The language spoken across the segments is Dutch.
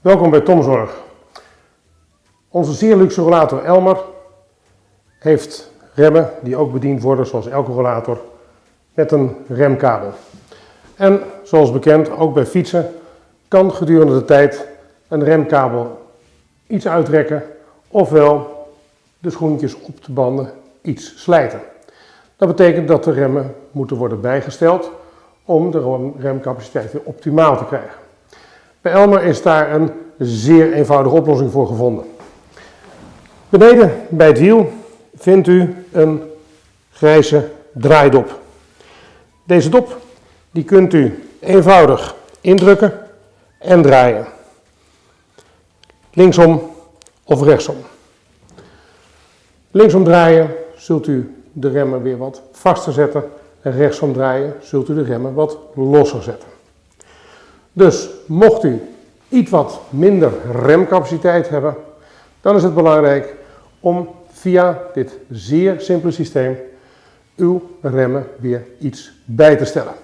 Welkom bij Tomzorg. Onze zeer luxe rollator Elmer heeft remmen die ook bediend worden zoals elke rollator met een remkabel. En zoals bekend, ook bij fietsen kan gedurende de tijd een remkabel iets uitrekken ofwel de schoentjes op de banden iets slijten. Dat betekent dat de remmen moeten worden bijgesteld om de remcapaciteit weer optimaal te krijgen. Bij Elmer is daar een zeer eenvoudige oplossing voor gevonden. Beneden bij het wiel vindt u een grijze draaidop. Deze dop die kunt u eenvoudig indrukken en draaien. Linksom of rechtsom. Linksom draaien zult u de remmen weer wat vaster zetten en rechtsom draaien zult u de remmen wat losser zetten. Dus mocht u iets wat minder remcapaciteit hebben, dan is het belangrijk om via dit zeer simpele systeem uw remmen weer iets bij te stellen.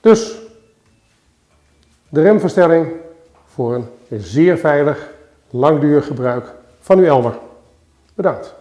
Dus de remverstelling voor een zeer veilig, langdurig gebruik van uw Elmer. Bedankt.